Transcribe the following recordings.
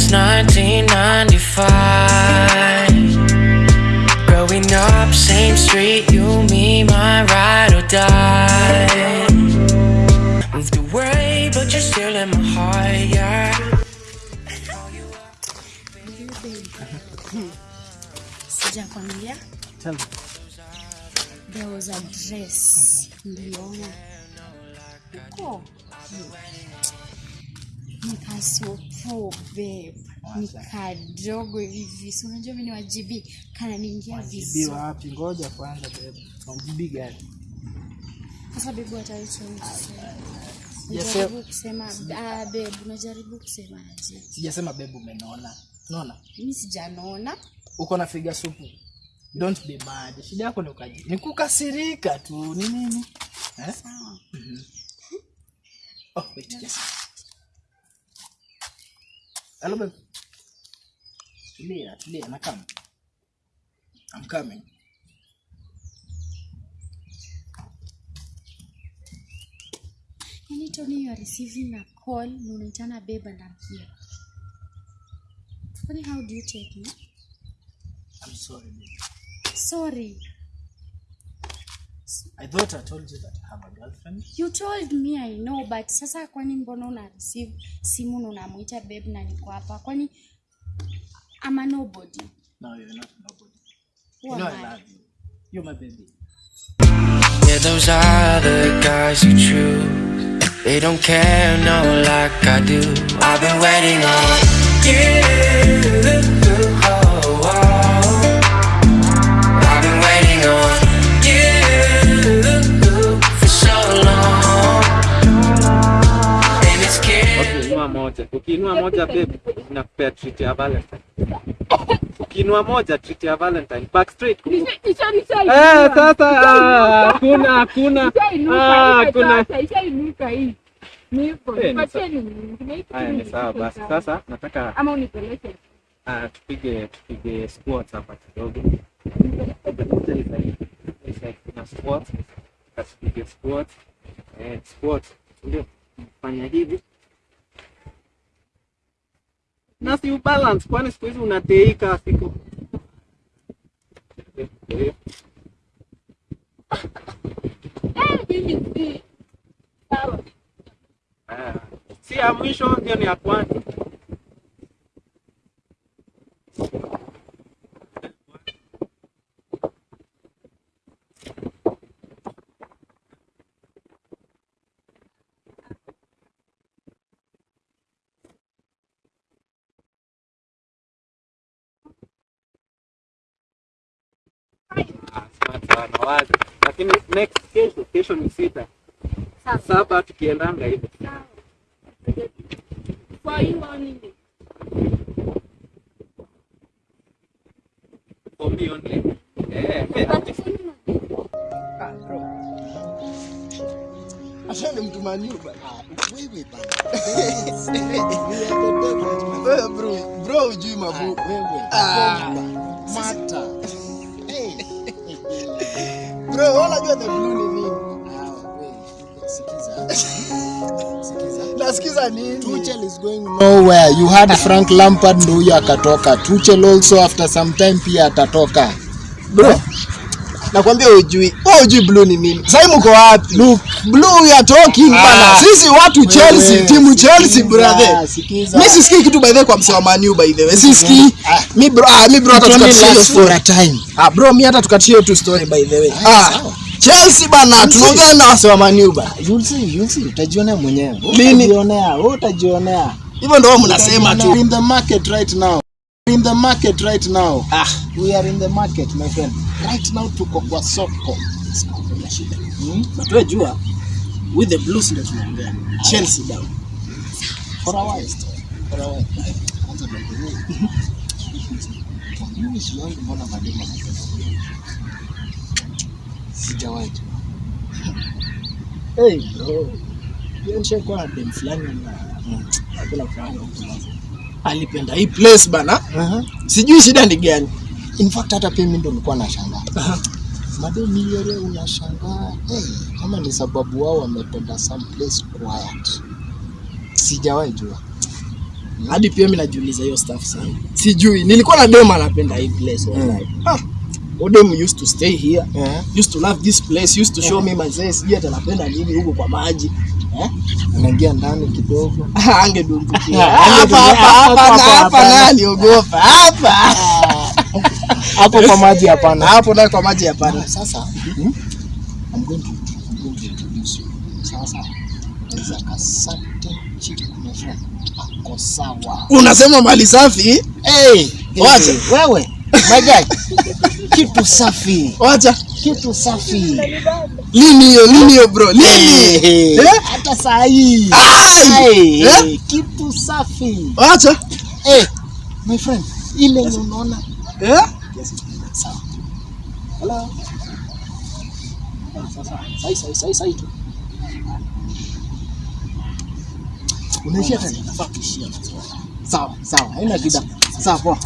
since 1995. Growing up, same street, you, me, my ride or die. Moved away, but you're still in my heart, yeah. Sijakwambia Tell me. there was a dress niliona huko nikasopo babe nikadogo hivi si unajua mimi ni wajibi kana niingia Wajibi vizuri wapi? Ngoja kwanza bebe. Wajibi gani? sasa babe wataichoni Sijasema- kusema ah, babe unajaribu kusema aje Sijasema babe umenona. Unaona? mimi sijanona Uko na figa supu. Don't be mad. Shida yako ni ukaji. Ni kukasirika tu. Ni nini? Eh? sawa Oh, wait. Yes. Hello babe. Tulia, tulia, I'm coming. I'm coming. Anytime Tony you are receiving a call na unaitana babe and I'm here Funny how do you take me I'm sorry babe. sorry I thought I told you that I have a girlfriend. you told me i know but sasa kwani mbona una receive simu na unamwita babe na niko hapa kwani a nobody No, you're not nobody. Who You know I I? love you. You're my baby. Yeah, those other guys you true. They don't care, no, like I do. I've been waiting on you. Moja babe, nakupea treat ya Valentine. Ukinua moja treat ya Valentine. Back straight. Eh, sasa ah, hakuna hakuna. Ah, hakuna. ishainuka hii Eh, ni sawa basi. Sasa nataka ama unipeleke ah, tupige tupige squats hapa kidogo. Kuna squats. Kasipige squats. Eh, squats. Ndio. Fanya hivi. Na si ubalance kwani siku hizi unateika siku. Ah. Si ya mwisho ndio ni ya kwanza. Ah, smart. Lakini next kesho, kesho ni sita. Saba tukiendanga hivyo. Eh, eh, bro. Ashani mtu maniu. Wewe bro, bro hujui mabu. Wewe. Ah. Mata. Wewe unajua the blue ni nini? Ah. Nasikiza nini? Tuchel is going nowhere. You had Frank Lampard ndo huyo akatoka. Tuchel also after some time pia atatoka. Bro. Nakwambia ujui Wewe ujui blue ni nini? Sasa mko wapi? Look. Blue are talking bana. Sisi watu Chelsea, timu Chelsea brother. Mimi sisikii kitu by the way kwa msewa manu Man U by the way. Sisikii. mimi bro, ah, mimi bro hata It tukatie hiyo story. a time. Ah bro, mimi hata tukatie hiyo tu story by the way. Ah, Ah. Chelsea bana, tunaongea na wase wa Man U bana. You'll see, you'll see. Utajionea mwenyewe. Lini? Utajionea, wewe utajionea. Hivyo ndio mnasema tu. in the market right now. In the market right now. Ah. We are in the market my friend. Right now tuko kwa soko. La shida. Hmm? But wewe jua with the blues ndio tunaongea. Chelsea down. For a while. For a while. Kwanza ndio. Mimi sioni mbona mademo anapenda. Sijawahi. Hey bro. Yeye nishakuwa na dem fulani na hakuna fulani alipenda hii place bana. Uh-huh. Sijui shida ni gani. In fact hata pia mimi ndo nilikuwa nashangaa. Madeni yale unashangaa. Hey, kama ni sababu wao wamependa some place quiet. Sijawahi jua. hadi pia mimi najiuliza hiyo stuff sana sijui nilikuwa na dema anapenda hii place wallahi ah Odem used to stay here. Yeah. used to love this place. Used to show me mazee sijui hata anapenda nini huko kwa maji. Eh? Anaingia ndani kidogo. Angedumbukia. Hapa, hapa hapa, hapa hapa, hapa hapa, hapa. hapa. Hapo kwa maji hapana. Hapo ndio kwa maji hapana. Sasa hmm? I'm going to, I'm going to introduce you sasa there's a certain chick my friend ako sawa. Unasema mali safi? Hey, Wacha. wewe my guy. Kitu safi. Wacha. Kitu safi. Lini hiyo? Lini hiyo bro? Lini hey, Eh? hata saa hii Ai! Hey, Eh? kitu safi. Wacha. Hey, my friend ile yes. unaona. Eh? Yes. sawa. Hello? Sai sai sai sai tu. Unaishia tena? Sawa sawa. Haina shida. Sawa poa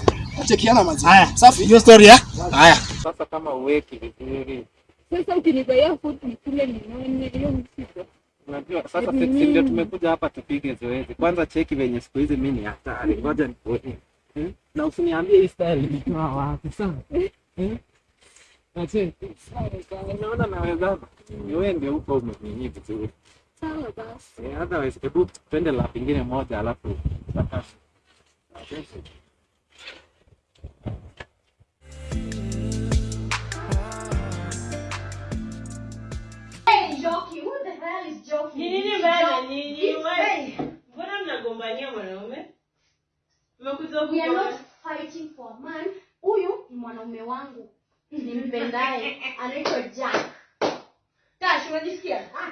chekiana mazi haya safi hiyo story ya haya Sasa kama uweki vizuri, Sasa ukinibaia food nikule nione hiyo msiba. unajua sasa si si ndio tumekuja hapa tupige zoezi. Kwanza cheki venye siku hizi mimi ni hatari. Ngoja nikuone. Hmm? Na usiniambie hii style ilitoa wapi sana. Eh? Na cheki. Unaona naweza. Ni wewe ndio uko umenyinyi vizuri. Sawa basi. Eh, otherwise hebu twende la pingine moja alafu tutakasha. Ni nini mbaya na nyinyi? Mbona mnagombania mwanaume? Mmekuja We are not fighting for a man. Huyu ni mwanaume wangu nimpendaye, anaitwa Jack. Tash, unajisikia?